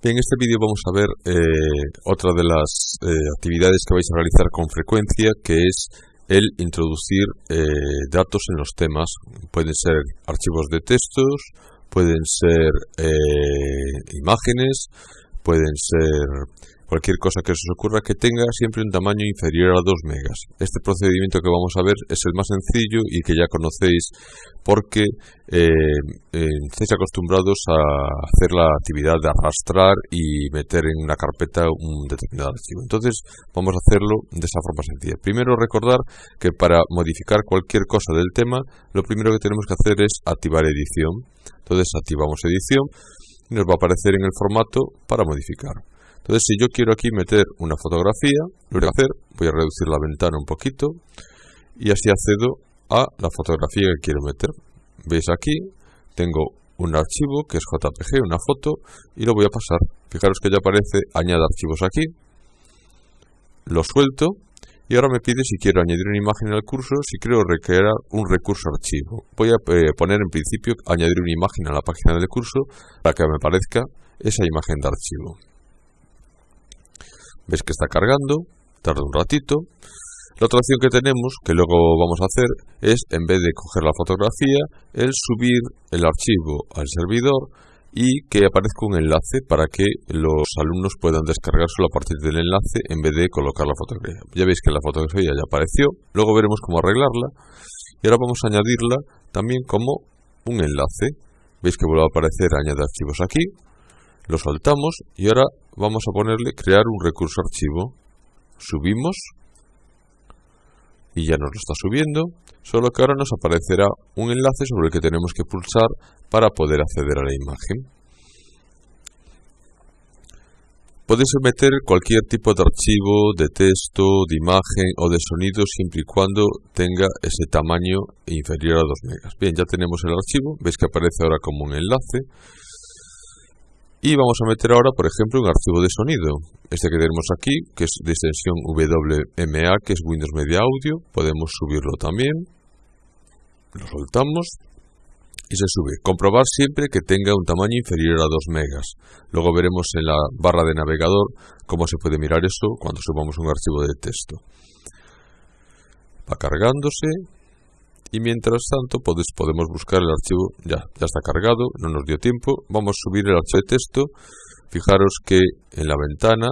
En este vídeo vamos a ver eh, otra de las eh, actividades que vais a realizar con frecuencia, que es el introducir eh, datos en los temas. Pueden ser archivos de textos, pueden ser imágenes, pueden ser Cualquier cosa que se os ocurra que tenga siempre un tamaño inferior a 2 megas. Este procedimiento que vamos a ver es el más sencillo y que ya conocéis porque eh, estáis acostumbrados a hacer la actividad de arrastrar y meter en una carpeta un determinado archivo. Entonces vamos a hacerlo de esa forma sencilla. Primero recordar que para modificar cualquier cosa del tema, lo primero que tenemos que hacer es activar edición. Entonces activamos edición y nos va a aparecer en el formato para modificar. Entonces, si yo quiero aquí meter una fotografía, lo voy a hacer, voy a reducir la ventana un poquito y así accedo a la fotografía que quiero meter. Veis aquí, tengo un archivo que es JPG, una foto, y lo voy a pasar. Fijaros que ya aparece añade archivos aquí. Lo suelto y ahora me pide si quiero añadir una imagen al curso, si quiero recrear un recurso archivo. Voy a eh, poner en principio añadir una imagen a la página del curso para que me aparezca esa imagen de archivo. Ves que está cargando, tarda un ratito. La otra opción que tenemos, que luego vamos a hacer, es en vez de coger la fotografía, el subir el archivo al servidor y que aparezca un enlace para que los alumnos puedan descargárselo a partir del enlace en vez de colocar la fotografía. Ya veis que la fotografía ya apareció, luego veremos cómo arreglarla y ahora vamos a añadirla también como un enlace. Veis que vuelve a aparecer añade archivos aquí, lo soltamos y ahora vamos a ponerle crear un recurso archivo. Subimos y ya nos lo está subiendo, solo que ahora nos aparecerá un enlace sobre el que tenemos que pulsar para poder acceder a la imagen. Podéis meter cualquier tipo de archivo, de texto, de imagen o de sonido siempre y cuando tenga ese tamaño inferior a 2 megas. Bien, ya tenemos el archivo, veis que aparece ahora como un enlace. Y vamos a meter ahora, por ejemplo, un archivo de sonido. Este que tenemos aquí, que es de extensión WMA, que es Windows Media Audio. Podemos subirlo también. Lo soltamos y se sube. Comprobar siempre que tenga un tamaño inferior a 2 megas. Luego veremos en la barra de navegador cómo se puede mirar eso cuando subamos un archivo de texto. Va cargándose y mientras tanto podemos buscar el archivo, ya, ya está cargado, no nos dio tiempo, vamos a subir el archivo de texto, fijaros que en la ventana,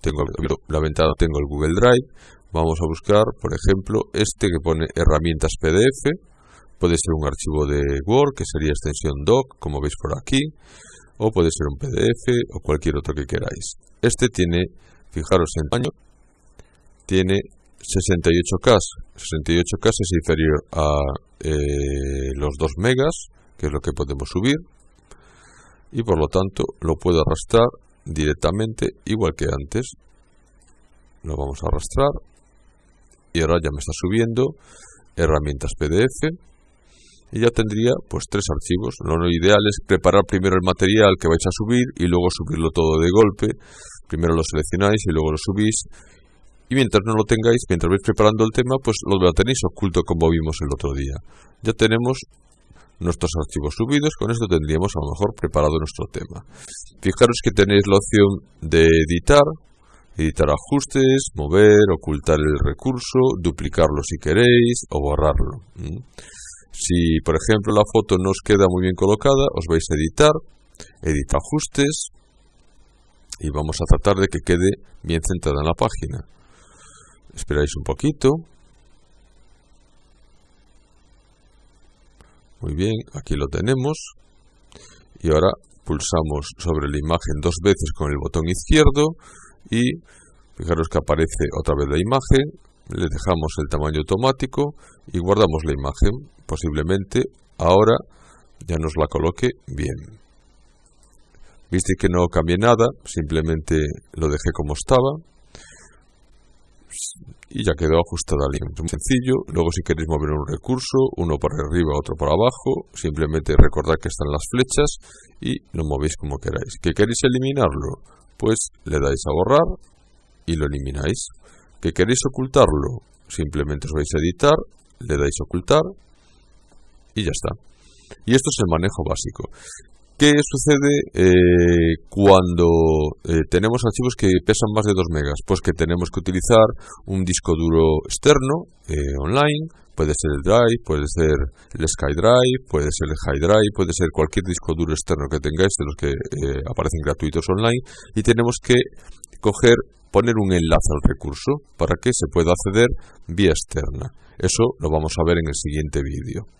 tengo la ventana tengo el Google Drive, vamos a buscar por ejemplo este que pone herramientas PDF, puede ser un archivo de Word que sería extensión doc, como veis por aquí, o puede ser un PDF o cualquier otro que queráis. Este tiene, fijaros en tamaño, tiene 68K. 68K es inferior a eh, los 2 megas, que es lo que podemos subir, y por lo tanto lo puedo arrastrar directamente igual que antes. Lo vamos a arrastrar y ahora ya me está subiendo herramientas PDF y ya tendría pues tres archivos. Lo ideal es preparar primero el material que vais a subir y luego subirlo todo de golpe. Primero lo seleccionáis y luego lo subís y mientras no lo tengáis, mientras vais preparando el tema, pues lo tenéis oculto como vimos el otro día. Ya tenemos nuestros archivos subidos, con esto tendríamos a lo mejor preparado nuestro tema. Fijaros que tenéis la opción de editar, editar ajustes, mover, ocultar el recurso, duplicarlo si queréis o borrarlo. Si por ejemplo la foto no os queda muy bien colocada, os vais a editar, edita ajustes y vamos a tratar de que quede bien centrada en la página. Esperáis un poquito. Muy bien, aquí lo tenemos. Y ahora pulsamos sobre la imagen dos veces con el botón izquierdo y fijaros que aparece otra vez la imagen. Le dejamos el tamaño automático y guardamos la imagen. Posiblemente ahora ya nos la coloque bien. Viste que no cambié nada, simplemente lo dejé como estaba y ya quedó ajustada la línea. Muy sencillo. Luego si queréis mover un recurso, uno para arriba, otro para abajo, simplemente recordad que están las flechas y lo movéis como queráis. ¿Que queréis eliminarlo? Pues le dais a borrar y lo elimináis. ¿Que queréis ocultarlo? Simplemente os vais a editar, le dais a ocultar y ya está. Y esto es el manejo básico. ¿Qué sucede eh, cuando eh, tenemos archivos que pesan más de 2 megas? Pues que tenemos que utilizar un disco duro externo, eh, online, puede ser el Drive, puede ser el SkyDrive, puede ser el High puede ser cualquier disco duro externo que tengáis de los que aparecen gratuitos online y tenemos que coger poner un enlace al recurso para que se pueda acceder vía externa. Eso lo vamos a ver en el siguiente vídeo.